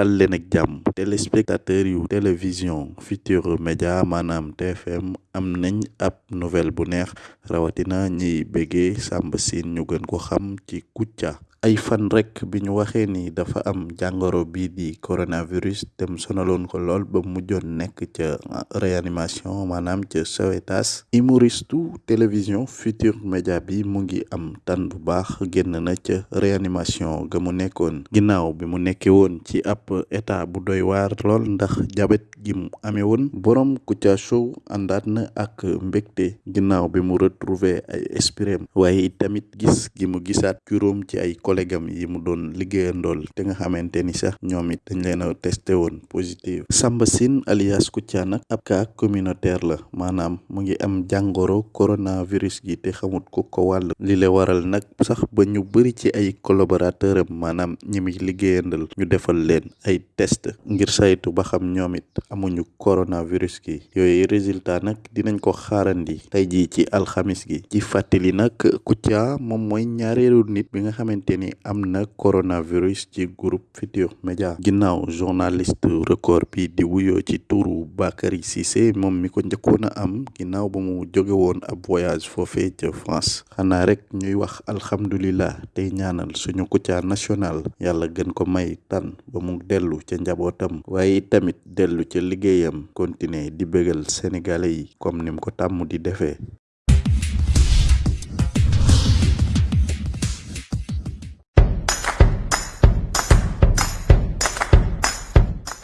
dal leen ak jàmm. Téléspectateur yu télévision Futurs Médias maanaam TFM am nañ ab nouvelle bu neex rawatina ñiy béggee Samba Sine ñu gën ko xam ci ay fan rek bi ñu ni dafa am jàngoro bii di coronavirus dem sonaloon ko lool ba mujjoon nekk ca réanimation maanaam ca Sowétas humoristu télévision Futurs Médias bi mu ngi am tan bu baax génn na ca réanimation ga mu nekkoon. Bi mu nekkee woon ci ab état bu doy waar lool ndax jabet gi mu amee woon borom Kouthia Show àndaat na ak mbégte ginnaaw bi mu retrouver ay espirem waaye tamit gis gi mu gisaat juróom ci ay collègue am yi mu doon liggéeyandool te nga xamante ni sax ñoom it dañ leen a testé woon positif. Samba Sine alias Kouthia nag ab cas communautaire la. Maanaam mu ngi am jàngoro coronavirus gi te xamut ku ko wàll. Li le waral nag sax ba ñu bëri ci ay collaborateur am maanaam ñi ñu defal leen ay test ngir saytu ba xam ñoom it amuñu coronavirus gi. Yooyu résultat nag dinañ ko xaarandi tey jii ci alxamis gi. Ci fàttali nag Kouthia moom mooy ñaareelu nit bi nga xamante ni am na coronavirus ci groupe Futurs Médias. Ginnaaw journaliste record bi di wuyoo ci turu Bakary Cissé moom mi ko am ginnaaw ba mu jóge woon ab voyage foofee ca France. Xanaa rek ñuy wax alhamdulillah tey ñaanal suñu Kouthia national. Yàlla gën ko may tan ba mu dellu ca njabootam. Waaye tamit dellu ca liggéeyam continuer di bégal sénégalais yi comme ni mu ko di defee